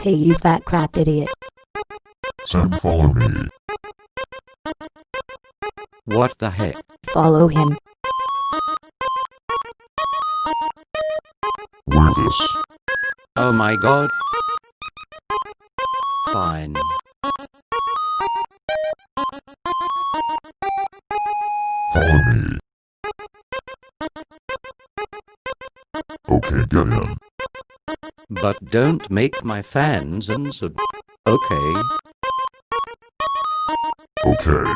Hey you fat crap idiot. Sam, follow me. What the heck? Follow him. Wear this. Oh my god. Fine. Follow me. Okay, get in. But don't make my fans and unsub. Okay. Okay.